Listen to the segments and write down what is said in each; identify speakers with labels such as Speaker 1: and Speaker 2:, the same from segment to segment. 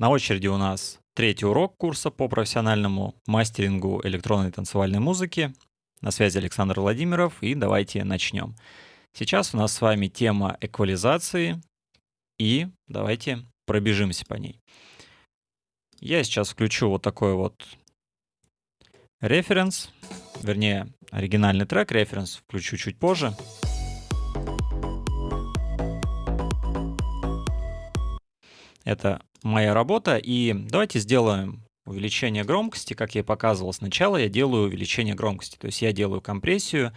Speaker 1: На очереди у нас третий урок курса по профессиональному мастерингу электронной танцевальной музыки. На связи Александр Владимиров, и давайте начнем. Сейчас у нас с вами тема эквализации, и давайте пробежимся по ней. Я сейчас включу вот такой вот референс, вернее, оригинальный трек, референс включу чуть позже. Это моя работа, и давайте сделаем увеличение громкости, как я показывал сначала, я делаю увеличение громкости, то есть я делаю компрессию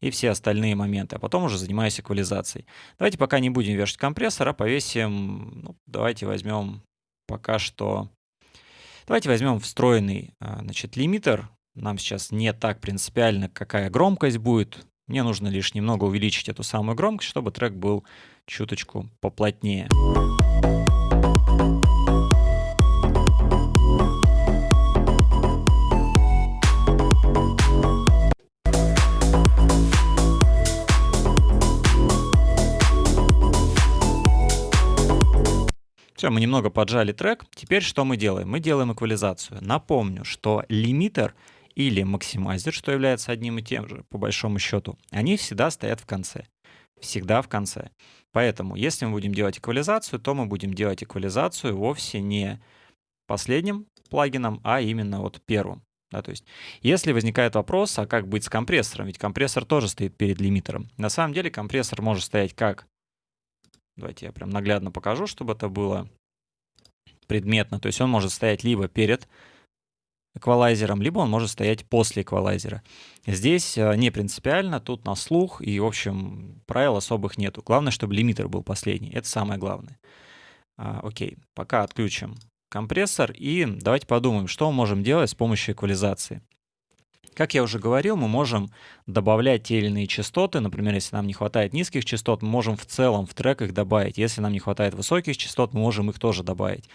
Speaker 1: и все остальные моменты, а потом уже занимаюсь эквализацией. Давайте пока не будем вешать компрессор, а повесим, ну, давайте возьмем пока что, давайте возьмем встроенный, а, значит, лимитер, нам сейчас не так принципиально, какая громкость будет, мне нужно лишь немного увеличить эту самую громкость, чтобы трек был чуточку поплотнее. Все, мы немного поджали трек. Теперь что мы делаем? Мы делаем эквализацию. Напомню, что лимитер или максимайзер, что является одним и тем же, по большому счету, они всегда стоят в конце. Всегда в конце. Поэтому, если мы будем делать эквализацию, то мы будем делать эквализацию вовсе не последним плагином, а именно вот первым. Да, то есть, если возникает вопрос, а как быть с компрессором, ведь компрессор тоже стоит перед лимитером. На самом деле компрессор может стоять как Давайте я прям наглядно покажу, чтобы это было предметно. То есть он может стоять либо перед эквалайзером, либо он может стоять после эквалайзера. Здесь э, не принципиально, тут на слух, и, в общем, правил особых нету. Главное, чтобы лимитер был последний. Это самое главное. А, окей, пока отключим компрессор, и давайте подумаем, что мы можем делать с помощью эквализации. Как я уже говорил, мы можем добавлять те или иные частоты. Например, если нам не хватает низких частот, мы можем в целом в трек их добавить. Если нам не хватает высоких частот, мы можем их тоже добавить.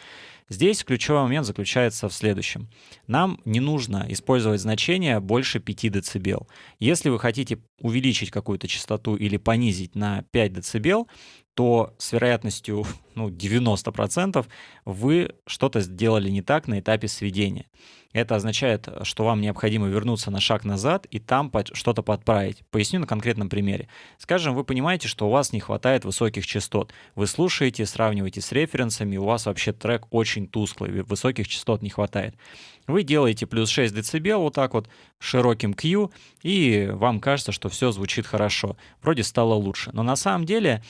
Speaker 1: Здесь ключевой момент заключается в следующем. Нам не нужно использовать значение больше 5 дБ. Если вы хотите увеличить какую-то частоту или понизить на 5 дБ, то с вероятностью ну, 90% вы что-то сделали не так на этапе сведения. Это означает, что вам необходимо вернуться на шаг назад и там что-то подправить. Поясню на конкретном примере. Скажем, вы понимаете, что у вас не хватает высоких частот. Вы слушаете, сравниваете с референсами, у вас вообще трек очень тусклый, высоких частот не хватает. Вы делаете плюс 6 дБ вот так вот широким Q, и вам кажется, что все звучит хорошо. Вроде стало лучше. Но на самом деле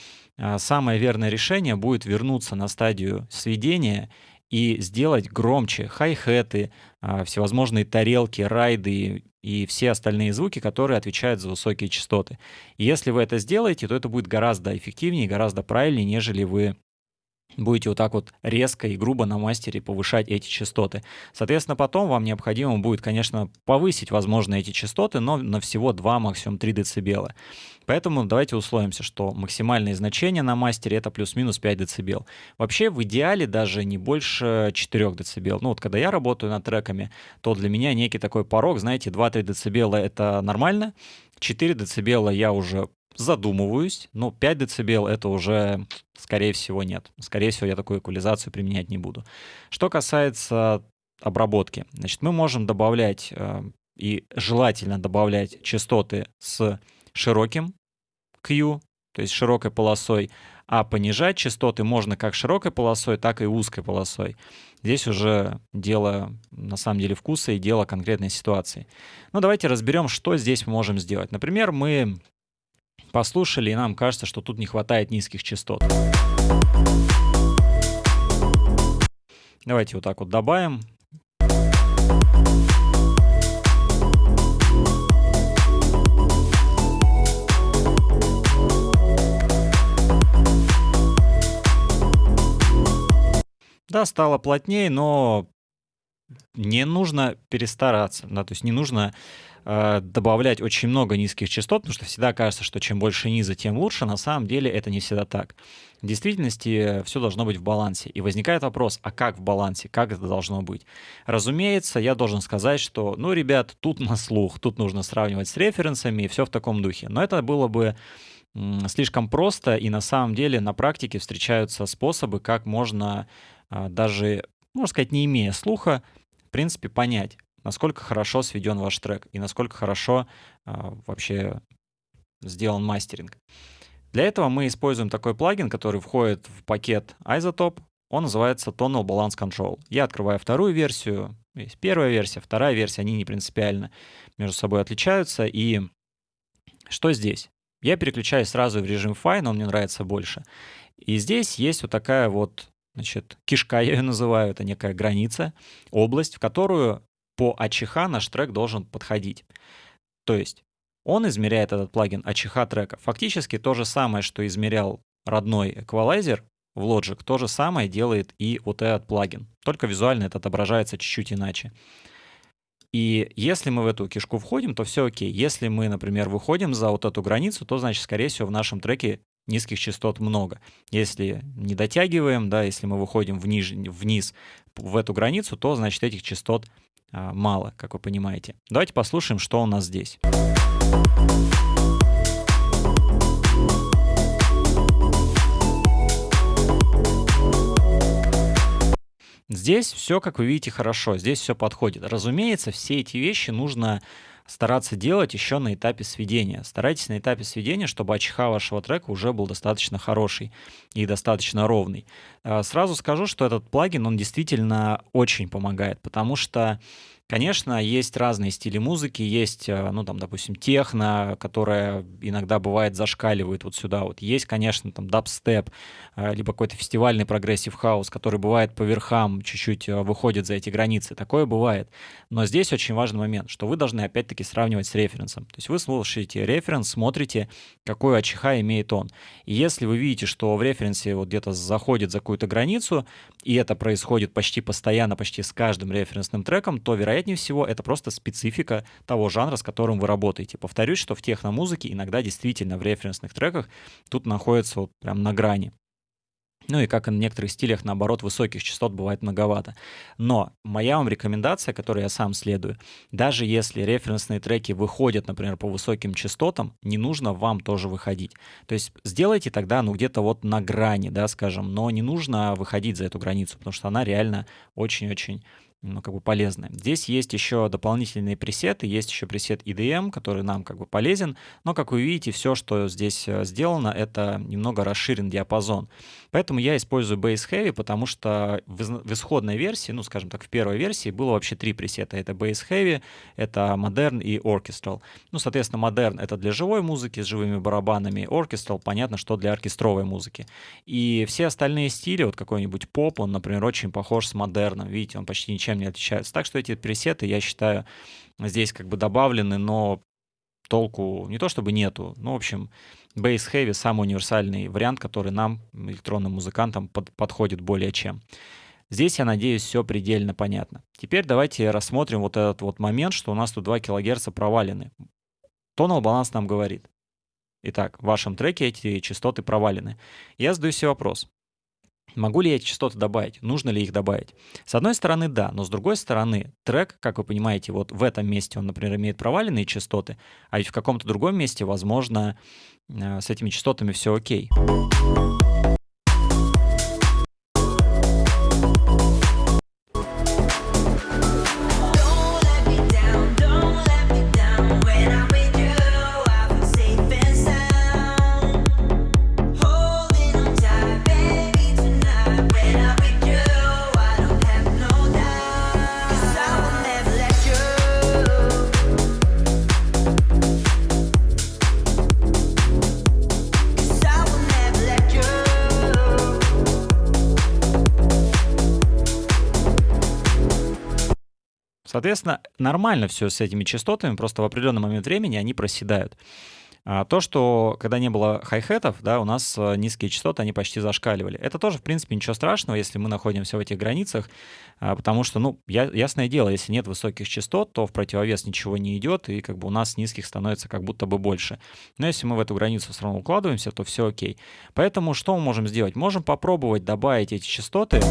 Speaker 1: самое верное решение будет вернуться на стадию сведения и сделать громче хай-хеты, а, всевозможные тарелки, райды и все остальные звуки, которые отвечают за высокие частоты. И если вы это сделаете, то это будет гораздо эффективнее, гораздо правильнее, нежели вы будете вот так вот резко и грубо на мастере повышать эти частоты. Соответственно, потом вам необходимо будет, конечно, повысить, возможно, эти частоты, но на всего 2, максимум 3 дБ. Поэтому давайте условимся, что максимальное значение на мастере это плюс-минус 5 дБ. Вообще в идеале даже не больше 4 дБ. Ну вот когда я работаю над треками, то для меня некий такой порог, знаете, 2-3 дБ это нормально, 4 дБ я уже задумываюсь, но 5 дБ это уже, скорее всего, нет. Скорее всего, я такую эквализацию применять не буду. Что касается обработки, значит, мы можем добавлять э, и желательно добавлять частоты с широким Q, то есть широкой полосой, а понижать частоты можно как широкой полосой, так и узкой полосой. Здесь уже дело, на самом деле, вкуса и дело конкретной ситуации. Ну, давайте разберем, что здесь мы можем сделать. Например, мы послушали, и нам кажется, что тут не хватает низких частот. Давайте вот так вот добавим. Да, стало плотнее, но не нужно перестараться, да, то есть не нужно э, добавлять очень много низких частот, потому что всегда кажется, что чем больше низа, тем лучше. На самом деле это не всегда так. В действительности все должно быть в балансе. И возникает вопрос, а как в балансе, как это должно быть? Разумеется, я должен сказать, что, ну, ребят, тут на слух, тут нужно сравнивать с референсами и все в таком духе. Но это было бы слишком просто, и на самом деле на практике встречаются способы, как можно а, даже можно сказать, не имея слуха, в принципе, понять, насколько хорошо сведен ваш трек и насколько хорошо а, вообще сделан мастеринг. Для этого мы используем такой плагин, который входит в пакет Isotope. Он называется Tonal Balance Control. Я открываю вторую версию. Есть первая версия, вторая версия, они не принципиально между собой отличаются. И что здесь? Я переключаюсь сразу в режим Fine, он мне нравится больше. И здесь есть вот такая вот, значит, кишка, я ее называю, это некая граница, область, в которую по АЧХ наш трек должен подходить. То есть он измеряет этот плагин АЧХ трека. Фактически то же самое, что измерял родной эквалайзер в Logic, то же самое делает и вот этот плагин. Только визуально это отображается чуть-чуть иначе. И если мы в эту кишку входим, то все окей. Если мы, например, выходим за вот эту границу, то, значит, скорее всего, в нашем треке низких частот много. Если не дотягиваем, да, если мы выходим вниз, вниз в эту границу, то, значит, этих частот а, мало, как вы понимаете. Давайте послушаем, что у нас здесь. Здесь все, как вы видите, хорошо, здесь все подходит. Разумеется, все эти вещи нужно стараться делать еще на этапе сведения. Старайтесь на этапе сведения, чтобы АЧХ вашего трека уже был достаточно хороший и достаточно ровный. А, сразу скажу, что этот плагин, он действительно очень помогает, потому что Конечно, есть разные стили музыки, есть, э, ну, там, допустим, техно, которая иногда бывает зашкаливает вот сюда вот. Есть, конечно, там, дабстеп, э, либо какой-то фестивальный progressive house, который бывает по верхам, чуть-чуть э, выходит за эти границы. Такое бывает. Но здесь очень важный момент, что вы должны, опять-таки, сравнивать с референсом. То есть вы слушаете референс, смотрите, какой АЧХ имеет он. И если вы видите, что в референсе вот где-то заходит за какую-то границу, и это происходит почти постоянно, почти с каждым референсным треком, то, вероятно, вероятнее всего, это просто специфика того жанра, с которым вы работаете. Повторюсь, что в техномузыке иногда действительно в референсных треках тут находится вот прям на грани. Ну и как и на некоторых стилях, наоборот, высоких частот бывает многовато. Но моя вам рекомендация, которой я сам следую, даже если референсные треки выходят, например, по высоким частотам, не нужно вам тоже выходить. То есть сделайте тогда, ну, где-то вот на грани, да, скажем, но не нужно выходить за эту границу, потому что она реально очень-очень ну, как бы полезны. Здесь есть еще дополнительные пресеты, есть еще пресет EDM, который нам как бы полезен, но, как вы видите, все, что здесь э, сделано, это немного расширен диапазон. Поэтому я использую Bass Heavy, потому что в исходной версии, ну, скажем так, в первой версии было вообще три пресета. Это Bass Heavy, это Modern и Orchestral. Ну, соответственно, Modern — это для живой музыки с живыми барабанами, Orchestral, понятно, что для оркестровой музыки. И все остальные стили, вот какой-нибудь поп, он, например, очень похож с модерном. Видите, он почти ничем ничем не отличаются. Так что эти пресеты, я считаю, здесь как бы добавлены, но толку не то чтобы нету. Ну, в общем, Bass Heavy самый универсальный вариант, который нам, электронным музыкантам, под, подходит более чем. Здесь, я надеюсь, все предельно понятно. Теперь давайте рассмотрим вот этот вот момент, что у нас тут 2 кГц провалены. Тонал баланс нам говорит. Итак, в вашем треке эти частоты провалены. Я задаю себе вопрос. Могу ли я эти частоты добавить? Нужно ли их добавить? С одной стороны, да, но с другой стороны, трек, как вы понимаете, вот в этом месте он, например, имеет проваленные частоты, а ведь в каком-то другом месте, возможно, э, с этими частотами все окей. Соответственно, нормально все с этими частотами, просто в определенный момент времени они проседают. А то, что когда не было хай-хетов, да, у нас э, низкие частоты, они почти зашкаливали. Это тоже, в принципе, ничего страшного, если мы находимся в этих границах, а, потому что, ну, я, ясное дело, если нет высоких частот, то в противовес ничего не идет, и как бы у нас низких становится как будто бы больше. Но если мы в эту границу все равно укладываемся, то все окей. Поэтому что мы можем сделать? Можем попробовать добавить эти частоты.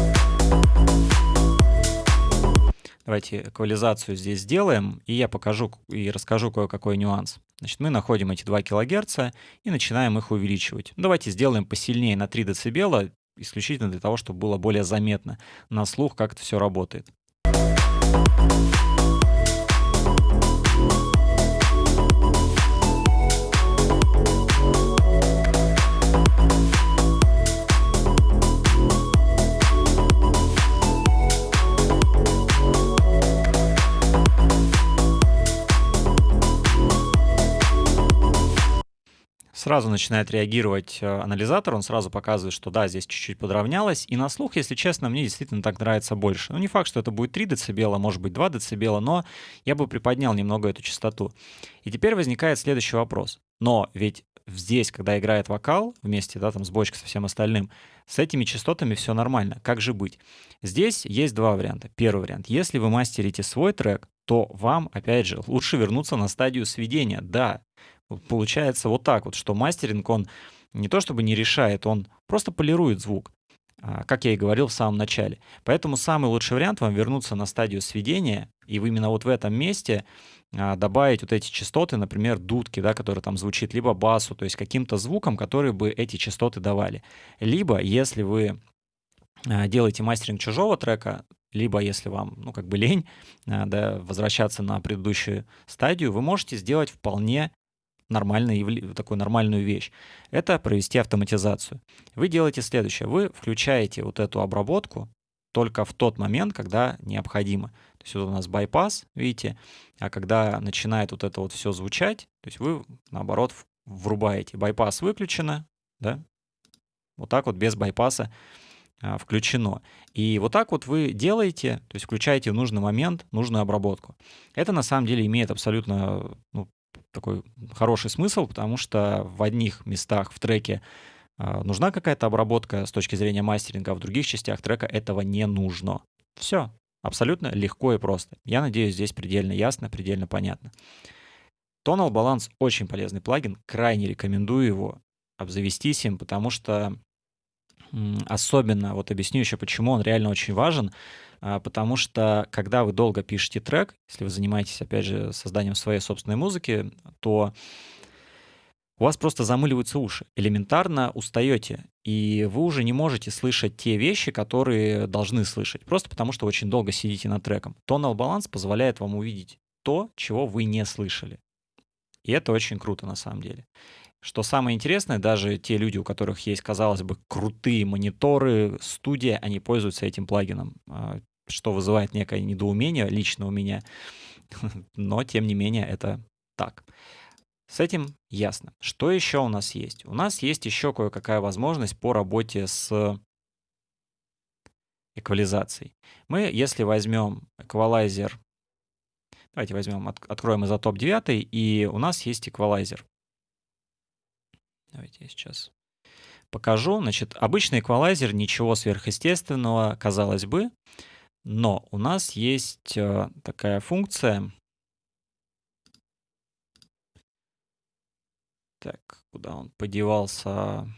Speaker 1: Давайте эквализацию здесь сделаем, и я покажу и расскажу кое-какой нюанс. Значит, мы находим эти 2 кГц и начинаем их увеличивать. Давайте сделаем посильнее на 3 дБ, исключительно для того, чтобы было более заметно на слух, как это все работает. Сразу начинает реагировать э, анализатор, он сразу показывает, что да, здесь чуть-чуть подровнялось. И на слух, если честно, мне действительно так нравится больше. Ну, не факт, что это будет 3 дБ, может быть 2 дБ, но я бы приподнял немного эту частоту. И теперь возникает следующий вопрос. Но ведь здесь, когда играет вокал вместе, да, там с бочкой, со всем остальным, с этими частотами все нормально. Как же быть? Здесь есть два варианта. Первый вариант. Если вы мастерите свой трек, то вам, опять же, лучше вернуться на стадию сведения. Да, получается вот так вот, что мастеринг, он не то чтобы не решает, он просто полирует звук, а, как я и говорил в самом начале. Поэтому самый лучший вариант вам вернуться на стадию сведения, и именно вот в этом месте а, добавить вот эти частоты, например, дудки, да, которые там звучит, либо басу, то есть каким-то звуком, который бы эти частоты давали. Либо, если вы а, делаете мастеринг чужого трека, либо если вам, ну, как бы лень, да, возвращаться на предыдущую стадию, вы можете сделать вполне нормальную, такую нормальную вещь. Это провести автоматизацию. Вы делаете следующее. Вы включаете вот эту обработку только в тот момент, когда необходимо. То есть вот у нас байпас, видите, а когда начинает вот это вот все звучать, то есть вы, наоборот, врубаете. Байпас выключено, да, вот так вот без байпаса а, включено. И вот так вот вы делаете, то есть включаете в нужный момент нужную обработку. Это на самом деле имеет абсолютно ну, такой хороший смысл, потому что в одних местах в треке а, нужна какая-то обработка с точки зрения мастеринга, а в других частях трека этого не нужно. Все, абсолютно легко и просто. Я надеюсь, здесь предельно ясно, предельно понятно. Tonal Balance очень полезный плагин, крайне рекомендую его обзавестись им, потому что особенно, вот объясню еще, почему он реально очень важен, потому что когда вы долго пишете трек, если вы занимаетесь, опять же, созданием своей собственной музыки, то у вас просто замыливаются уши, элементарно устаете, и вы уже не можете слышать те вещи, которые должны слышать, просто потому что очень долго сидите над треком. Tonal баланс позволяет вам увидеть то, чего вы не слышали. И это очень круто на самом деле. Что самое интересное, даже те люди, у которых есть, казалось бы, крутые мониторы, студия, они пользуются этим плагином. Что вызывает некое недоумение лично у меня, но тем не менее это так. С этим ясно. Что еще у нас есть? У нас есть еще кое-какая возможность по работе с эквализацией. Мы, если возьмем эквалайзер, давайте возьмем, от, откроем изотоп 9, и у нас есть эквалайзер. Давайте я сейчас покажу. Значит, обычный эквалайзер, ничего сверхъестественного, казалось бы, но у нас есть э, такая функция. Так, куда он подевался?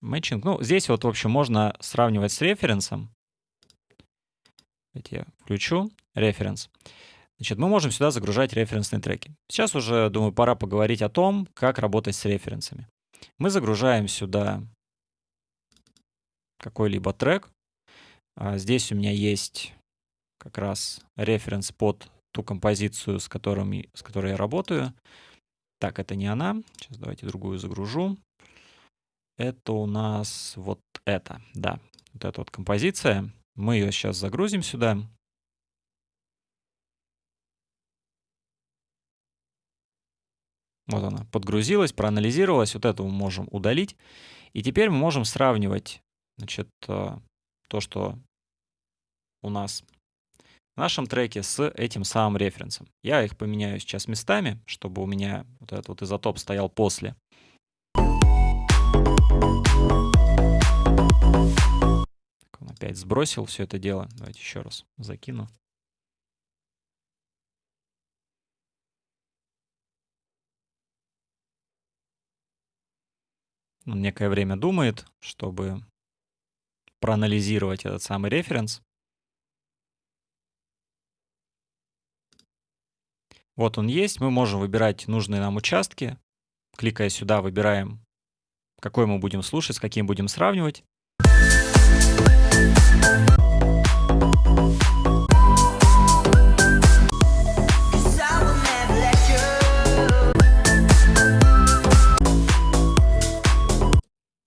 Speaker 1: Мэтчинг. Ну, здесь вот, в общем, можно сравнивать с референсом. Давайте я включу референс. Значит, мы можем сюда загружать референсные треки. Сейчас уже, думаю, пора поговорить о том, как работать с референсами. Мы загружаем сюда какой-либо трек. А здесь у меня есть как раз референс под ту композицию, с, которыми, с которой я работаю. Так, это не она. Сейчас давайте другую загружу. Это у нас вот это, да. Вот эта вот композиция. Мы ее сейчас загрузим сюда. Вот она подгрузилась, проанализировалась. Вот это мы можем удалить. И теперь мы можем сравнивать значит, э, то, что у нас в нашем треке с этим самым референсом. Я их поменяю сейчас местами, чтобы у меня вот этот вот изотоп стоял после. Он опять сбросил все это дело. Давайте еще раз закину. Он некое время думает, чтобы проанализировать этот самый референс. Вот он есть. Мы можем выбирать нужные нам участки. Кликая сюда, выбираем какой мы будем слушать, с каким будем сравнивать.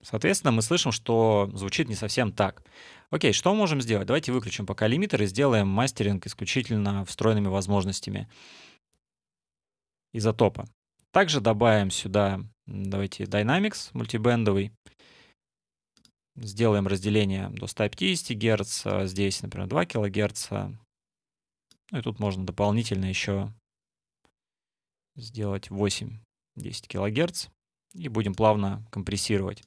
Speaker 1: Соответственно, мы слышим, что звучит не совсем так. Окей, что мы можем сделать? Давайте выключим пока лимитер и сделаем мастеринг исключительно встроенными возможностями изотопа. Также добавим сюда, давайте, Dynamics мультибендовый. Сделаем разделение до 150 Гц, а здесь, например, 2 кГц. Ну и тут можно дополнительно еще сделать 8-10 кГц. И будем плавно компрессировать.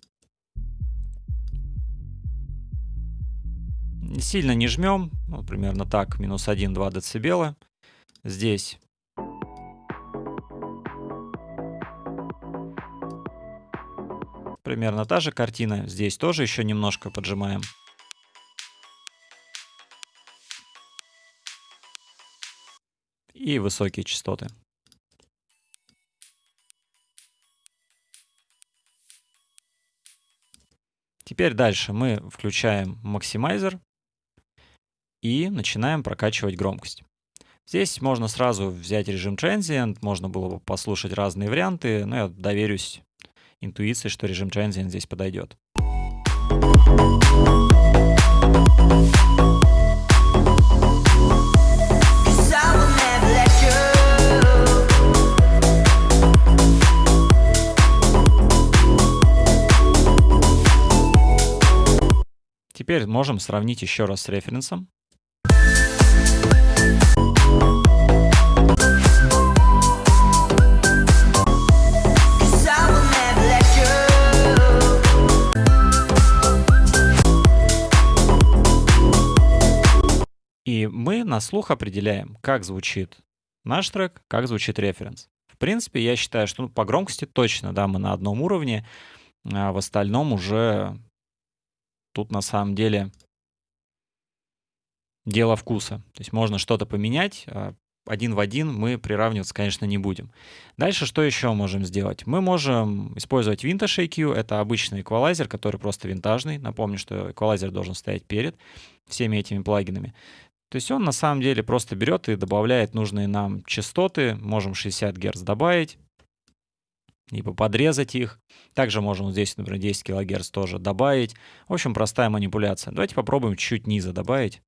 Speaker 1: Сильно не жмем, ну, примерно так, минус 1-2 дБ. Здесь примерно та же картина. Здесь тоже еще немножко поджимаем. И высокие частоты. Теперь дальше мы включаем максимайзер и начинаем прокачивать громкость. Здесь можно сразу взять режим Transient, можно было бы послушать разные варианты, но я доверюсь интуиции, что режим Transient здесь подойдет. Теперь можем сравнить еще раз с референсом. И мы на слух определяем, как звучит наш трек, как звучит референс. В принципе, я считаю, что ну, по громкости точно, да, мы на одном уровне, а в остальном уже тут на самом деле дело вкуса. То есть можно что-то поменять, а один в один мы приравниваться, конечно, не будем. Дальше что еще можем сделать? Мы можем использовать Vintage EQ. Это обычный эквалайзер, который просто винтажный. Напомню, что эквалайзер должен стоять перед всеми этими плагинами. То есть он на самом деле просто берет и добавляет нужные нам частоты. Можем 60 Гц добавить, либо подрезать их. Также можем здесь, например, 10 кГц тоже добавить. В общем, простая манипуляция. Давайте попробуем чуть низа добавить.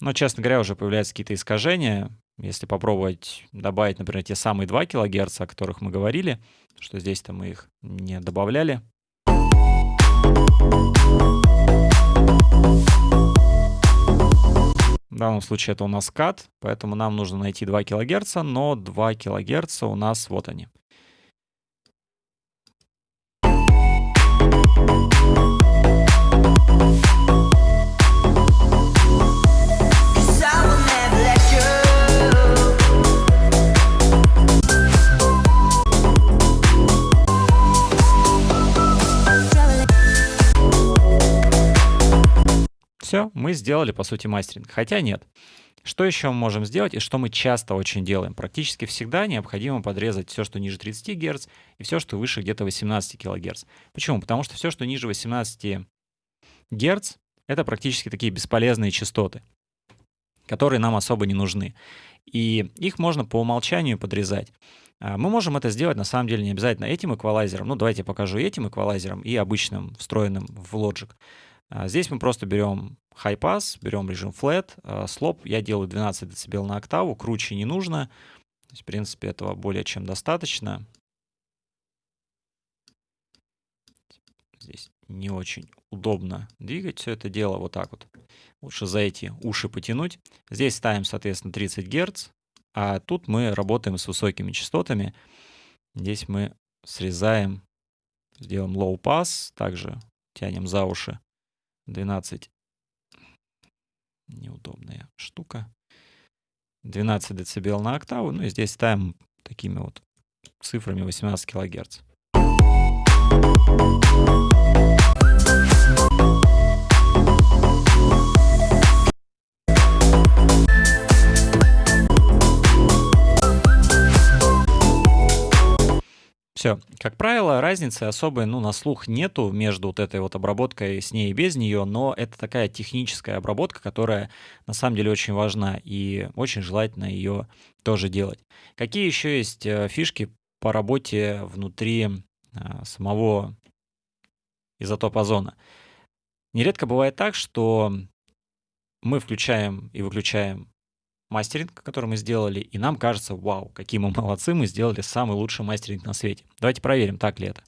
Speaker 1: Но, честно говоря, уже появляются какие-то искажения. Если попробовать добавить, например, те самые 2 кГц, о которых мы говорили, что здесь-то мы их не добавляли, в данном случае это у нас кат, поэтому нам нужно найти 2 кГц, но 2 кГц у нас вот они. Все, мы сделали, по сути, мастеринг. Хотя нет. Что еще мы можем сделать и что мы часто очень делаем? Практически всегда необходимо подрезать все, что ниже 30 Гц и все, что выше где-то 18 кГц. Почему? Потому что все, что ниже 18 Гц, это практически такие бесполезные частоты, которые нам особо не нужны. И их можно по умолчанию подрезать. А, мы можем это сделать, на самом деле, не обязательно этим эквалайзером. Ну, давайте я покажу этим эквалайзером и обычным, встроенным в Logic. А, здесь мы просто берем high pass, берем режим flat, слоп я делаю 12 дБ на октаву, круче не нужно. То есть, в принципе, этого более чем достаточно. Здесь не очень удобно двигать все это дело вот так вот. Лучше за эти уши потянуть. Здесь ставим, соответственно, 30 Гц, а тут мы работаем с высокими частотами. Здесь мы срезаем, сделаем low pass, также тянем за уши 12. Неудобная штука. 12 дБ на октаву. Ну и здесь ставим такими вот цифрами 18 кГц. Все. Как правило, разницы особой, ну, на слух нету между вот этой вот обработкой с ней и без нее, но это такая техническая обработка, которая на самом деле очень важна и очень желательно ее тоже делать. Какие еще есть э, фишки по работе внутри а, самого изотопа озона? Нередко бывает так, что мы включаем и выключаем мастеринг, который мы сделали, и нам кажется, вау, какие мы молодцы, мы сделали самый лучший мастеринг на свете. Давайте проверим, так ли это.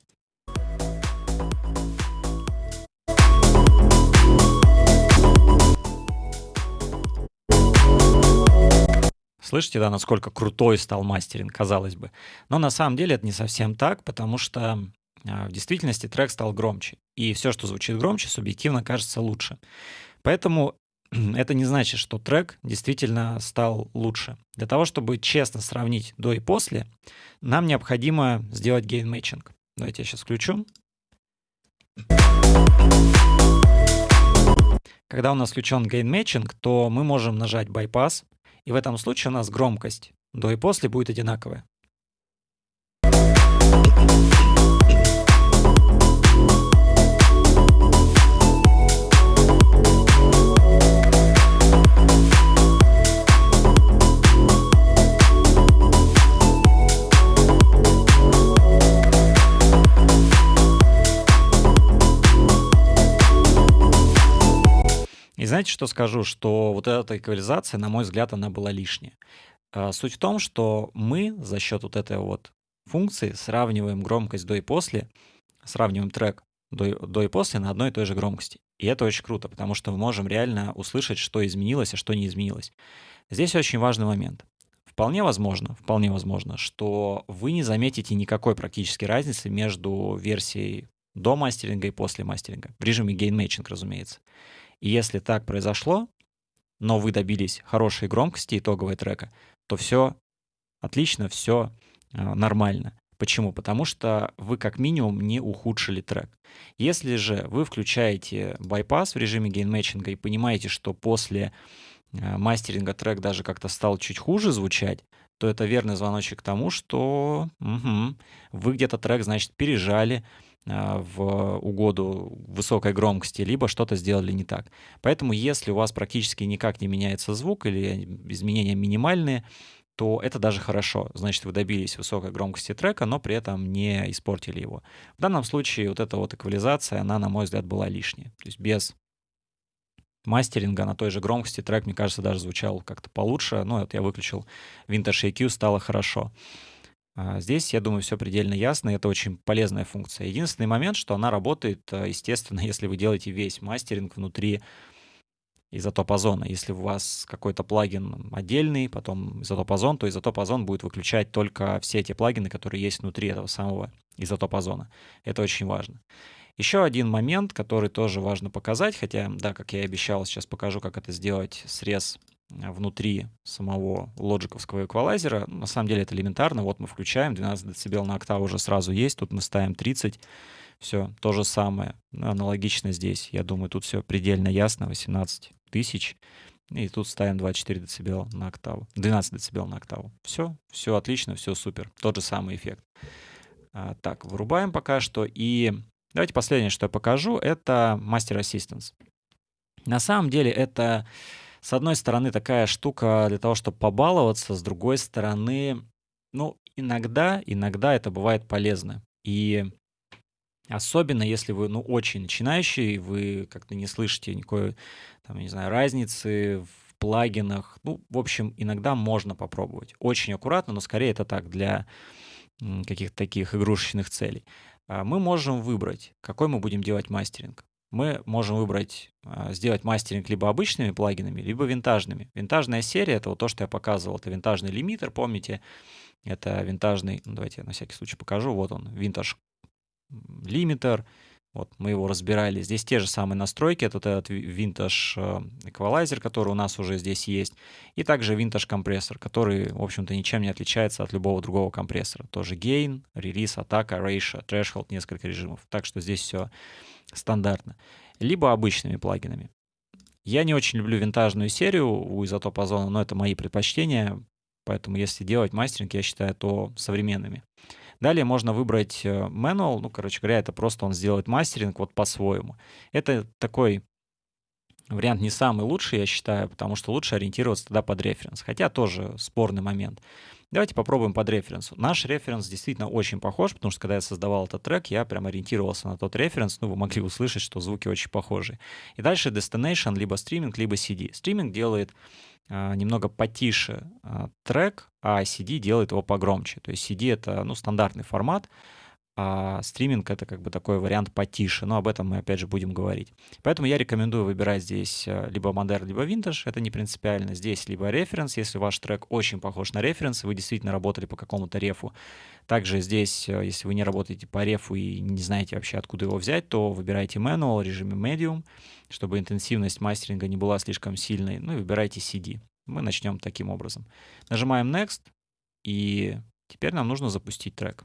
Speaker 1: Слышите, да, насколько крутой стал мастеринг, казалось бы. Но на самом деле это не совсем так, потому что а, в действительности трек стал громче. И все, что звучит громче, субъективно кажется лучше. Поэтому это не значит, что трек действительно стал лучше. Для того, чтобы честно сравнить до и после, нам необходимо сделать гейн-мэтчинг. Давайте я сейчас включу. Когда у нас включен гейн-мэтчинг, то мы можем нажать bypass, и в этом случае у нас громкость до и после будет одинаковая. Знаете, что скажу? Что вот эта эквализация, на мой взгляд, она была лишняя. А, суть в том, что мы за счет вот этой вот функции сравниваем громкость до и после, сравниваем трек до, до и после на одной и той же громкости. И это очень круто, потому что мы можем реально услышать, что изменилось, а что не изменилось. Здесь очень важный момент. Вполне возможно, вполне возможно, что вы не заметите никакой практически разницы между версией до мастеринга и после мастеринга. В режиме matching, разумеется. И если так произошло, но вы добились хорошей громкости итогового трека, то все отлично, все э, нормально. Почему? Потому что вы как минимум не ухудшили трек. Если же вы включаете байпас в режиме гейнмэтчинга и понимаете, что после э, мастеринга трек даже как-то стал чуть хуже звучать, то это верный звоночек к тому, что угу, вы где-то трек, значит, пережали, в угоду высокой громкости, либо что-то сделали не так. Поэтому если у вас практически никак не меняется звук или изменения минимальные, то это даже хорошо. Значит, вы добились высокой громкости трека, но при этом не испортили его. В данном случае вот эта вот эквализация, она, на мой взгляд, была лишняя. То есть без мастеринга на той же громкости трек, мне кажется, даже звучал как-то получше. Ну, вот я выключил Vintage EQ, стало хорошо. А, здесь, я думаю, все предельно ясно, это очень полезная функция. Единственный момент, что она работает, э, естественно, если вы делаете весь мастеринг внутри изотоп озона. Если у вас какой-то плагин отдельный, потом изотоп озон, то изотоп озон будет выключать только все эти плагины, которые есть внутри этого самого изотоп озона. Это очень важно. Еще один момент, который тоже важно показать, хотя, да, как я и обещал, сейчас покажу, как это сделать, срез внутри самого лоджиковского эквалайзера. На самом деле это элементарно. Вот мы включаем, 12 дБ на октаву уже сразу есть, тут мы ставим 30. Все, то же самое. Аналогично здесь. Я думаю, тут все предельно ясно. 18 тысяч. И тут ставим 24 дБ на октаву. 12 дБ на октаву. Все, все отлично, все супер. Тот же самый эффект. А, так, вырубаем пока что. И давайте последнее, что я покажу, это Master Assistance. На самом деле это с одной стороны, такая штука для того, чтобы побаловаться, с другой стороны, ну, иногда, иногда это бывает полезно. И особенно, если вы, ну, очень начинающий, вы как-то не слышите никакой, там, не знаю, разницы в плагинах. Ну, в общем, иногда можно попробовать. Очень аккуратно, но скорее это так, для каких-то таких игрушечных целей. А мы можем выбрать, какой мы будем делать мастеринг мы можем выбрать, а, сделать мастеринг либо обычными плагинами, либо винтажными. Винтажная серия — это вот то, что я показывал. Это винтажный лимитер, помните? Это винтажный, ну, давайте я на всякий случай покажу. Вот он, винтаж лимитер. Вот мы его разбирали. Здесь те же самые настройки. Это этот винтаж э, эквалайзер, который у нас уже здесь есть. И также винтаж компрессор, который, в общем-то, ничем не отличается от любого другого компрессора. Тоже gain, релиз, атака, ratio, threshold, несколько режимов. Так что здесь все стандартно, либо обычными плагинами. Я не очень люблю винтажную серию у изотоп озона, но это мои предпочтения, поэтому если делать мастеринг, я считаю, то современными. Далее можно выбрать э, manual, ну, короче говоря, это просто он сделает мастеринг вот по-своему. Это такой вариант не самый лучший, я считаю, потому что лучше ориентироваться тогда под референс, хотя тоже спорный момент. Давайте попробуем под референс. Наш референс действительно очень похож, потому что когда я создавал этот трек, я прям ориентировался на тот референс, ну, вы могли услышать, что звуки очень похожи. И дальше destination, либо стриминг, либо CD. Стриминг делает э, немного потише э, трек, а CD делает его погромче. То есть CD — это, ну, стандартный формат, а стриминг это как бы такой вариант потише, но об этом мы опять же будем говорить. Поэтому я рекомендую выбирать здесь э, либо Modern, либо Vintage, это не принципиально. Здесь либо референс, если ваш трек очень похож на референс, вы действительно работали по какому-то рефу. Также здесь, э, если вы не работаете по рефу и не знаете вообще, откуда его взять, то выбирайте Manual, режиме Medium, чтобы интенсивность мастеринга не была слишком сильной, ну и выбирайте CD. Мы начнем таким образом. Нажимаем Next, и теперь нам нужно запустить трек.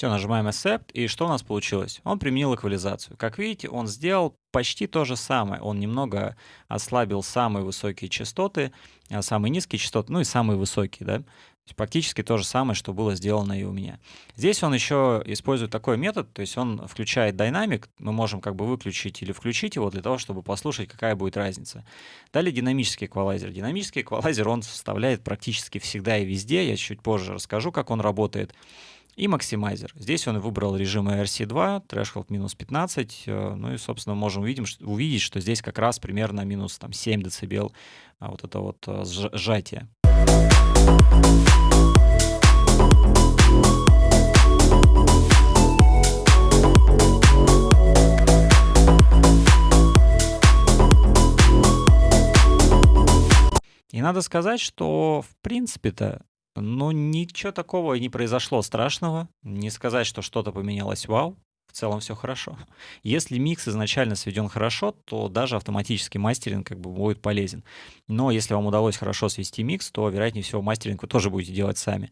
Speaker 1: Все, нажимаем Accept, и что у нас получилось? Он применил эквализацию. Как видите, он сделал почти то же самое. Он немного ослабил самые высокие частоты, а самые низкие частоты, ну и самые высокие, да? Практически то же самое, что было сделано и у меня. Здесь он еще использует такой метод, то есть он включает динамик, мы можем как бы выключить или включить его для того, чтобы послушать, какая будет разница. Далее динамический эквалайзер. Динамический эквалайзер он вставляет практически всегда и везде, я чуть позже расскажу, как он работает и максимайзер. Здесь он выбрал режим RC2, threshold минус 15, э, ну и, собственно, можем увидим, увидеть, что здесь как раз примерно минус там, 7 дБ а вот это вот э, сжатие. И надо сказать, что в принципе-то ну, ничего такого не произошло страшного. Не сказать, что что-то поменялось вау. В целом все хорошо. Если микс изначально сведен хорошо, то даже автоматический мастеринг как бы будет полезен. Но если вам удалось хорошо свести микс, то, вероятнее всего, мастеринг вы тоже будете делать сами.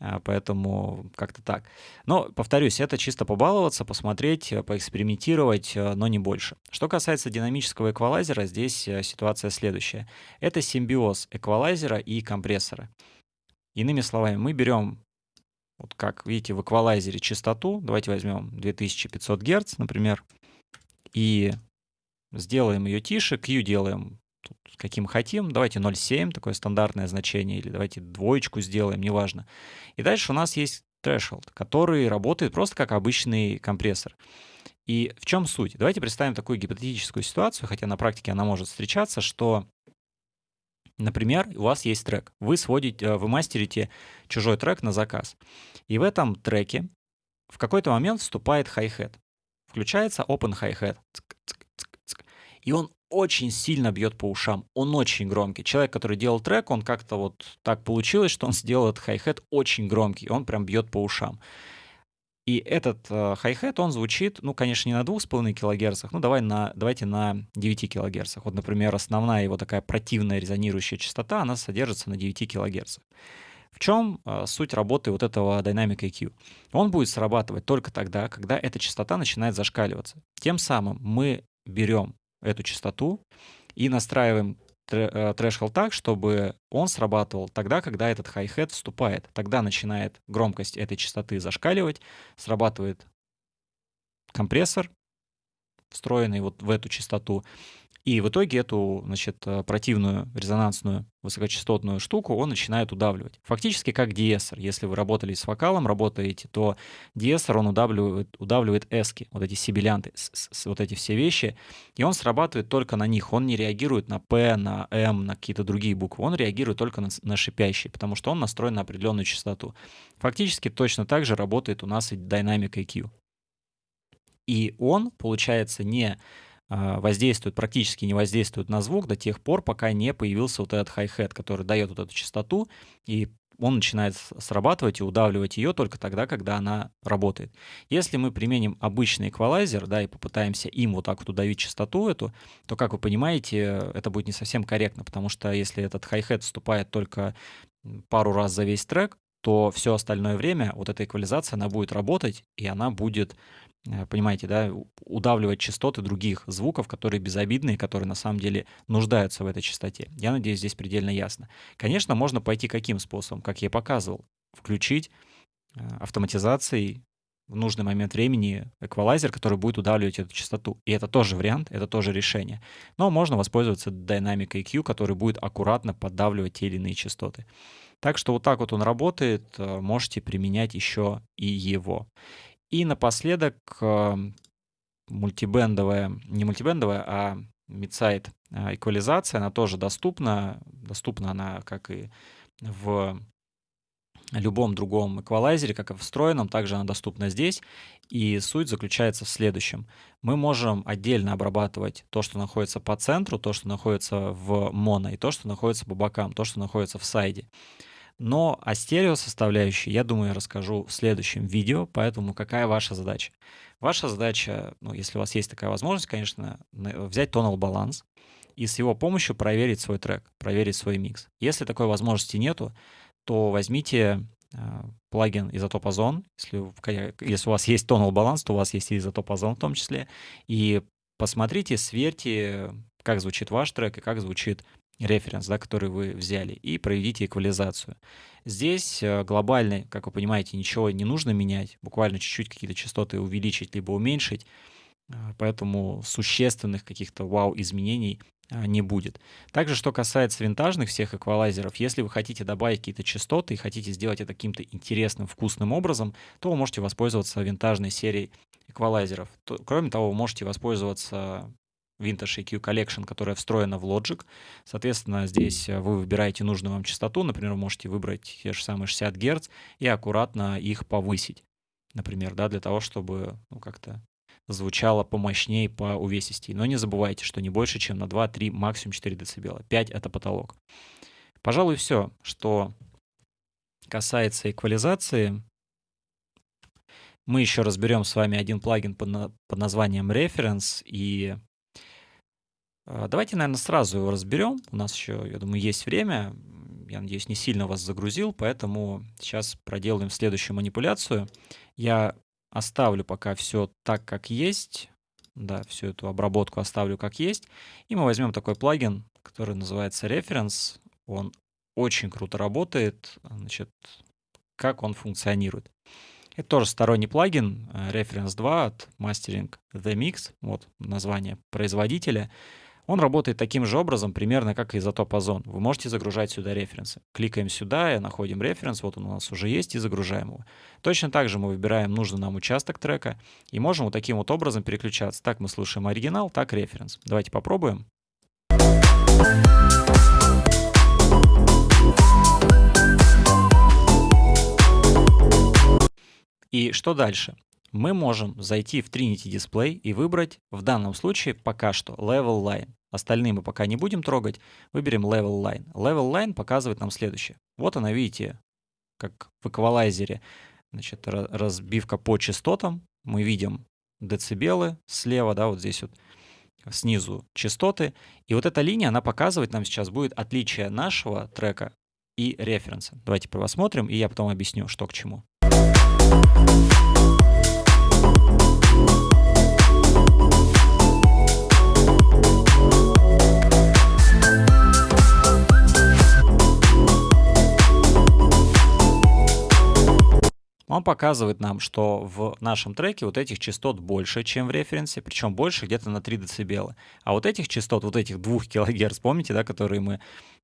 Speaker 1: А, поэтому как-то так. Но, повторюсь, это чисто побаловаться, посмотреть, э, поэкспериментировать, э, но не больше. Что касается динамического эквалайзера, здесь э, ситуация следующая. Это симбиоз эквалайзера и компрессора. Иными словами, мы берем, вот как видите, в эквалайзере частоту, давайте возьмем 2500 Гц, например, и сделаем ее тише, Q делаем тут, каким хотим, давайте 0,7, такое стандартное значение, или давайте двоечку сделаем, неважно. И дальше у нас есть threshold, который работает просто как обычный компрессор. И в чем суть? Давайте представим такую гипотетическую ситуацию, хотя на практике она может встречаться, что Например, у вас есть трек. Вы сводите, э, вы мастерите чужой трек на заказ. И в этом треке в какой-то момент вступает хай-хет. Включается open hi-hat. И он очень сильно бьет по ушам. Он очень громкий. Человек, который делал трек, он как-то вот так получилось, что он сделал этот хай-хет очень громкий. Он прям бьет по ушам. И этот э, хай-хет, он звучит, ну, конечно, не на 2,5 кГц, ну, давай на, давайте на 9 кГц. Вот, например, основная его такая противная резонирующая частота, она содержится на 9 кГц. В чем э, суть работы вот этого Dynamic EQ? Он будет срабатывать только тогда, когда эта частота начинает зашкаливаться. Тем самым мы берем эту частоту и настраиваем э, так, чтобы он срабатывал тогда, когда этот хай-хет вступает. Тогда начинает громкость этой частоты зашкаливать, срабатывает компрессор, встроенный вот в эту частоту, и в итоге эту, значит, э, противную резонансную высокочастотную штуку он начинает удавливать. Фактически как диэссор. Если вы работали с вокалом, работаете, то диэссор, он удавливает, удавливает эски, вот эти сибилянты, вот эти все вещи, и он срабатывает только на них. Он не реагирует на P, на M, на какие-то другие буквы. Он реагирует только на, на шипящие, потому что он настроен на определенную частоту. Фактически точно так же работает у нас и Dynamic EQ. И он, получается, не воздействует, практически не воздействует на звук до тех пор, пока не появился вот этот хай-хет, который дает вот эту частоту, и он начинает срабатывать и удавливать ее только тогда, когда она работает. Если мы применим обычный эквалайзер, да, и попытаемся им вот так вот удавить частоту эту, то, как вы понимаете, это будет не совсем корректно, потому что если этот хай-хет вступает только пару раз за весь трек, то все остальное время вот эта эквализация, она будет работать, и она будет Э, понимаете, да, удавливать частоты других звуков, которые безобидные, которые на самом деле нуждаются в этой частоте. Я надеюсь, здесь предельно ясно. Конечно, можно пойти каким способом, как я показывал, включить э, автоматизацией в нужный момент времени эквалайзер, который будет удавливать эту частоту. И это тоже вариант, это тоже решение. Но можно воспользоваться Dynamic EQ, который будет аккуратно поддавливать те или иные частоты. Так что вот так вот он работает, э, можете применять еще и его. И напоследок мультибендовая, не мультибендовая, а мидсайд а, эквализация, она тоже доступна. Доступна она как и в любом другом эквалайзере, как и встроенном, также она доступна здесь. И суть заключается в следующем. Мы можем отдельно обрабатывать то, что находится по центру, то, что находится в моно, и то, что находится по бокам, то, что находится в сайде. Но о стерео составляющей, я думаю, я расскажу в следующем видео, поэтому какая ваша задача? Ваша задача, ну, если у вас есть такая возможность, конечно, взять тонал баланс и с его помощью проверить свой трек, проверить свой микс. Если такой возможности нету, то возьмите э, плагин Isotope Ozone, если, если у вас есть тонал баланс, то у вас есть Isotope Ozone в том числе, и посмотрите, сверьте, как звучит ваш трек и как звучит референс, да, который вы взяли, и проведите эквализацию. Здесь э, глобально, как вы понимаете, ничего не нужно менять, буквально чуть-чуть какие-то частоты увеличить либо уменьшить, э, поэтому существенных каких-то вау-изменений не будет. Также, что касается винтажных всех эквалайзеров, если вы хотите добавить какие-то частоты и хотите сделать это каким-то интересным, вкусным образом, то вы можете воспользоваться винтажной серией эквалайзеров. Кроме того, вы можете воспользоваться Vintage EQ Collection, которая встроена в Logic. Соответственно, здесь э, вы выбираете нужную вам частоту. Например, можете выбрать те же самые 60 Гц и аккуратно их повысить. Например, да, для того, чтобы ну, как-то звучало помощнее, по увесистей. Но не забывайте, что не больше, чем на 2, 3, максимум 4 дБ. 5 — это потолок. Пожалуй, все, что касается эквализации. Мы еще разберем с вами один плагин под, названием Reference, и а, давайте, наверное, сразу его разберем. У нас еще, я думаю, есть время. Я надеюсь, не сильно вас загрузил, поэтому сейчас проделаем следующую манипуляцию. Я оставлю пока все так, как есть. Да, всю эту обработку оставлю как есть. И мы возьмем такой плагин, который называется Reference. Он очень круто работает. Значит, как он функционирует. Это тоже сторонний плагин э, Reference 2 от Mastering The Mix. Вот название производителя. Он работает таким же образом, примерно как изотоп озон. Вы можете загружать сюда референсы. Кликаем сюда и находим референс, вот он у нас уже есть, и загружаем его. Точно так же мы выбираем нужный нам участок трека и можем вот таким вот образом переключаться. Так мы слушаем оригинал, так референс. Давайте попробуем. И что дальше? Мы можем зайти в Trinity Display и выбрать в данном случае пока что Level Line. Остальные мы пока не будем трогать. Выберем Level Line. Level Line показывает нам следующее. Вот она, видите, как в эквалайзере, значит, разбивка по частотам. Мы видим децибелы слева, да, вот здесь вот снизу частоты. И вот эта линия, она показывает нам сейчас будет отличие нашего трека и референса. Давайте посмотрим, и я потом объясню, что к чему. Он показывает нам, что в нашем треке вот этих частот больше, чем в референсе, причем больше где-то на 3 дБ. А вот этих частот, вот этих 2 кГц, помните, да, которые мы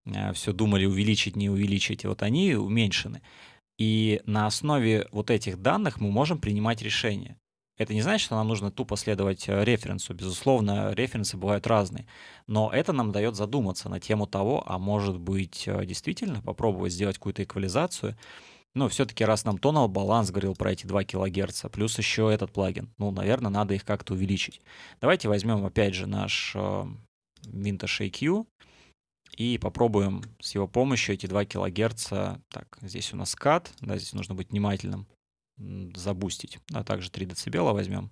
Speaker 1: э, все думали увеличить, не увеличить, вот они уменьшены. И на основе вот этих данных мы можем принимать решения. Это не значит, что нам нужно тупо следовать э, референсу. Безусловно, референсы бывают разные. Но это нам дает задуматься на тему того, а может быть, э, действительно попробовать сделать какую-то эквализацию, Но все-таки раз нам тонал баланс говорил про эти 2 кГц, плюс еще этот плагин, ну, наверное, надо их как-то увеличить. Давайте возьмем опять же наш э, Vintage AQ и попробуем с его помощью эти 2 кГц, так, здесь у нас кат, да, здесь нужно быть внимательным, забустить, а также 3 дБ возьмем.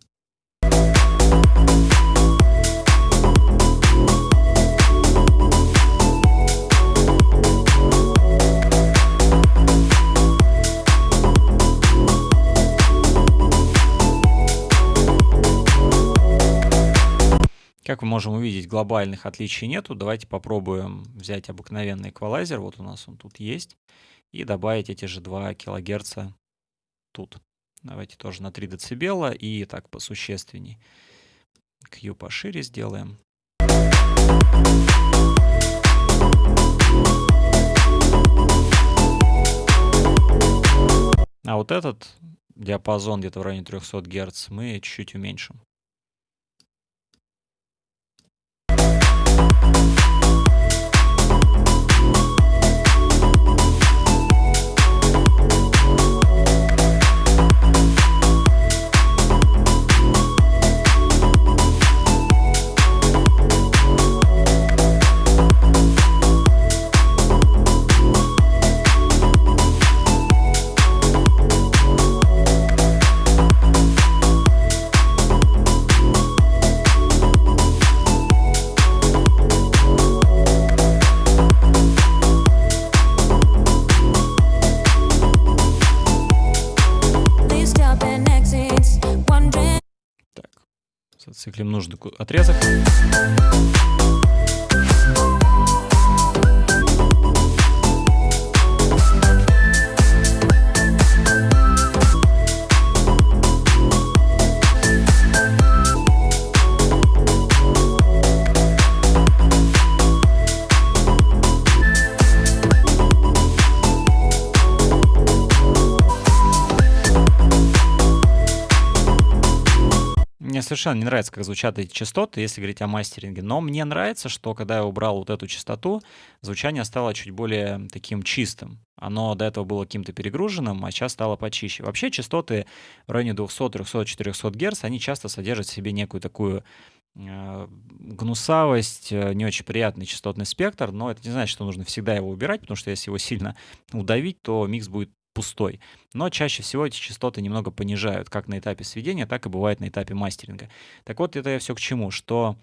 Speaker 1: Как мы можем увидеть, глобальных отличий нету. Давайте попробуем взять обыкновенный эквалайзер. Вот у нас он тут есть. И добавить эти же 2 кГц тут. Давайте тоже на 3 дБ и так посущественней. Q пошире сделаем. А вот этот диапазон где-то в районе 300 Гц мы чуть-чуть уменьшим. Нужный совершенно не нравится, как звучат эти частоты, если говорить о мастеринге. Но мне нравится, что когда я убрал вот эту частоту, звучание стало чуть более таким чистым. Оно до этого было каким-то перегруженным, а сейчас стало почище. Вообще частоты в районе 200, 300, 400 Гц, они часто содержат в себе некую такую э, гнусавость, э, не очень приятный частотный спектр, но это не значит, что нужно всегда его убирать, потому что если его сильно удавить, то микс будет пустой. Но чаще всего эти частоты немного понижают, как на этапе сведения, так и бывает на этапе мастеринга. Так вот, это я все к чему, что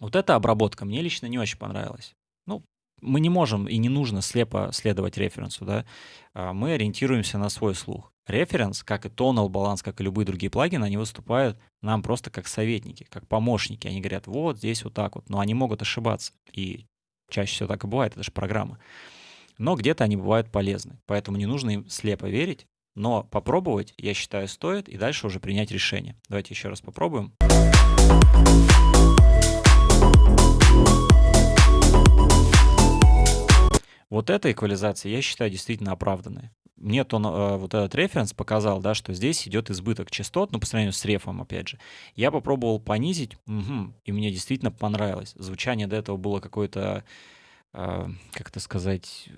Speaker 1: вот эта обработка мне лично не очень понравилась. Ну, мы не можем и не нужно слепо следовать референсу, да. А, мы ориентируемся на свой слух. Референс, как и Tonal баланс, как и любые другие плагины, они выступают нам просто как советники, как помощники. Они говорят, вот здесь вот так вот, но они могут ошибаться. И чаще всего так и бывает, это же программа но где-то они бывают полезны. Поэтому не нужно им слепо верить, но попробовать, я считаю, стоит, и дальше уже принять решение. Давайте еще раз попробуем. Вот эта эквализация, я считаю, действительно оправданная. Мне то, э, вот этот референс показал, да, что здесь идет избыток частот, ну, по сравнению с рефом, опять же. Я попробовал понизить, угу, и мне действительно понравилось. Звучание до этого было какое-то как это сказать,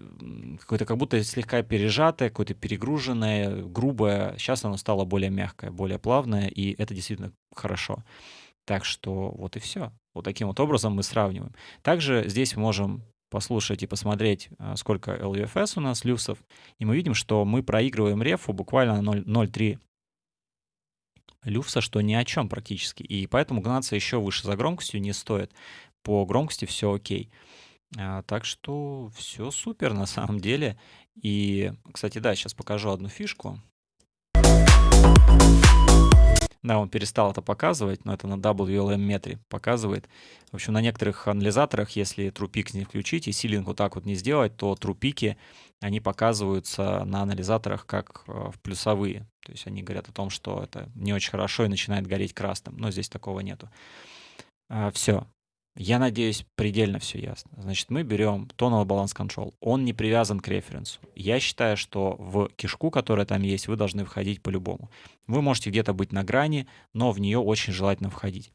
Speaker 1: какое-то как будто слегка пережатое, какое-то перегруженное, грубое. Сейчас оно стало более мягкое, более плавное, и это действительно хорошо. Так что вот и все. Вот таким вот образом мы сравниваем. Также здесь можем послушать и посмотреть, а, сколько LUFS у нас люфсов, и мы видим, что мы проигрываем рефу буквально 0,3 люфса, что ни о чем практически. И поэтому гнаться еще выше за громкостью не стоит. По громкости все окей. А, так что все супер на самом деле. И, кстати, да, сейчас покажу одну фишку. Да, он перестал это показывать, но это на WLM метре показывает. В общем, на некоторых анализаторах, если трупик не включить и силинг вот так вот не сделать, то трупики, они показываются на анализаторах как э, в плюсовые. То есть они говорят о том, что это не очень хорошо и начинает гореть красным. Но здесь такого нету. А, все. Я надеюсь, предельно все ясно. Значит, мы берем Tonal Balance Control. Он не привязан к референсу. Я считаю, что в кишку, которая там есть, вы должны входить по-любому. Вы можете где-то быть на грани, но в нее очень желательно входить.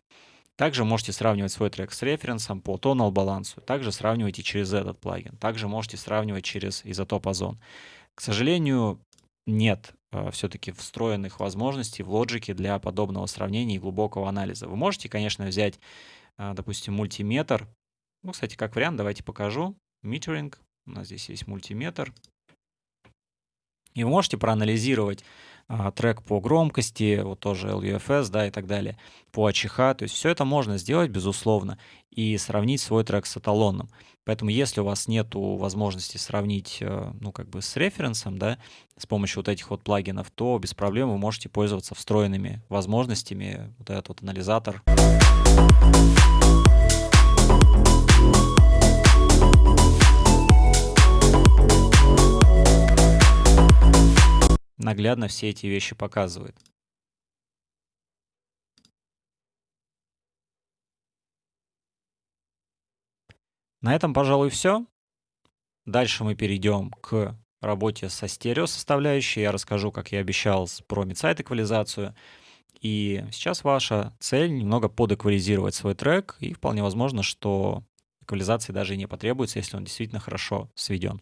Speaker 1: Также можете сравнивать свой трек с референсом по Tonal балансу. Также сравнивайте через этот плагин. Также можете сравнивать через изотоп озон. К сожалению, нет э, все-таки встроенных возможностей в лоджике для подобного сравнения и глубокого анализа. Вы можете, конечно, взять, допустим, мультиметр. Ну, кстати, как вариант, давайте покажу. Метеринг. У нас здесь есть мультиметр. И вы можете проанализировать а, трек по громкости, вот тоже LUFS, да, и так далее, по АЧХ. То есть все это можно сделать, безусловно, и сравнить свой трек с эталонным. Поэтому если у вас нет возможности сравнить, э, ну, как бы с референсом, да, с помощью вот этих вот плагинов, то без проблем вы можете пользоваться встроенными возможностями, вот этот вот анализатор. наглядно все эти вещи показывает. На этом, пожалуй, все. Дальше мы перейдем к работе со стерео составляющей. Я расскажу, как я обещал, про мидсайт эквализацию. И сейчас ваша цель немного подэквализировать свой трек, и вполне возможно, что эквализации даже и не потребуется, если он действительно хорошо сведен.